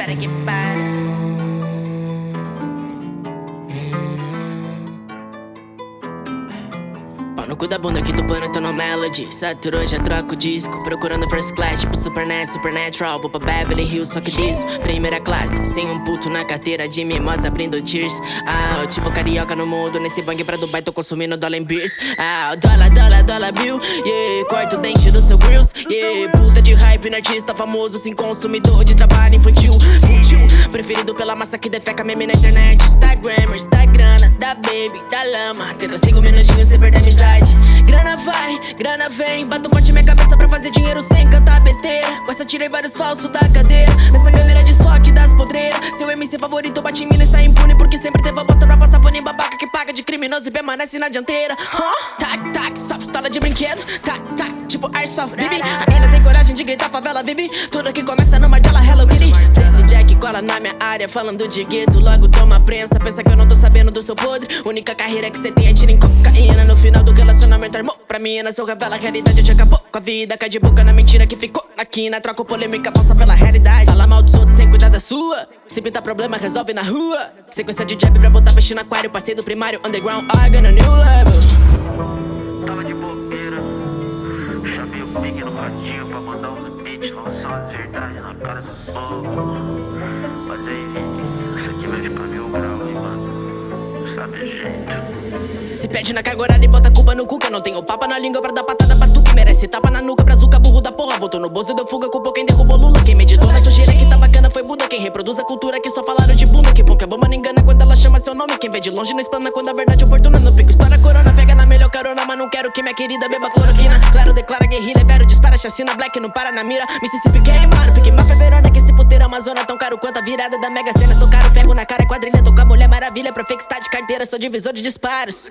para, que para. Cu da bunda aqui do plano, tô no melody. Saturou, já troco o disco Procurando first class, tipo Supernet, Supernatural Vou pra Beverly Hills, só que liso Primeira classe, sem um puto na carteira De mimosa abrindo tears. Ah, tipo carioca no mundo Nesse bang pra Dubai, tô consumindo dollar em beers. Ah, dólar, dólar, dólar bill Yeah, corta o dente do seu grills Yeah, puta de hype no artista famoso Sem consumidor de trabalho infantil. Futil, preferido pela massa que defeca meme na internet. Instagram, Instagram, da baby, da lama. Tendo cinco minutinhos sem perder amizade Grana vai, grana vem. Bato forte minha cabeça pra fazer dinheiro sem cantar besteira. Com essa tirei vários falsos da cadeira. Nessa câmera de desfoque das podreiras. Seu MC favorito bate em mim e sai impune Porque sempre teve a bosta pra passar pano em babaca Que paga de criminoso e permanece na dianteira. Huh? Tac, tac, só pistola de brinquedo. Tac, tac, tipo airsoft, baby. Ainda tem coragem de gritar favela, vive Tudo que começa numa dela, hello, kitty. Sei se Jack na minha área Falando de gueto, logo toma prensa. Pensa que eu não tô sabendo do seu podre. Única carreira que cê tem é tiro em cocaína. No final do relacionamento armou Pra mim, na seu revela a realidade. Te acabou Com a vida, cai de boca na mentira que ficou na quina. Troco polêmica, passa pela realidade. Fala mal dos outros sem cuidar da sua. Se pintar problema, resolve na rua. Sequência de jab pra botar peixe no aquário. Passei do primário, underground, I got a new level verdades na cara do povo Mas Vini, isso aqui vai ficar mil hein, mano? Sabe jeito. Se perde na carga horária e bota a culpa no cu Que eu não tenho papa na língua pra dar patada pra tu Que merece tapa na nuca, brazuca, burro da porra. Voltou no bolso, deu fuga, culpou quem derrubou Lula Quem meditou na sujeira que tá bacana foi Buda Quem reproduz a cultura que só falaram de bunda. Que bom que a bomba não engana quando ela chama seu nome. Quem vê de longe não espana quando a verdade é oportuna. No pico estoura a corona, pega na melhor carona Mas não quero que minha querida beba cloroquina. Claro, declara guerrilha, vero, dispara, chacina Black não para na mira, Mississippi queimado Pique máfia, verona, que esse puteiro Amazônia Tão caro quanto a virada da Mega Sena Sou caro, ferro na cara, quadrilha Tô com a mulher maravilha, pra fake de carteira Sou divisor de disparos.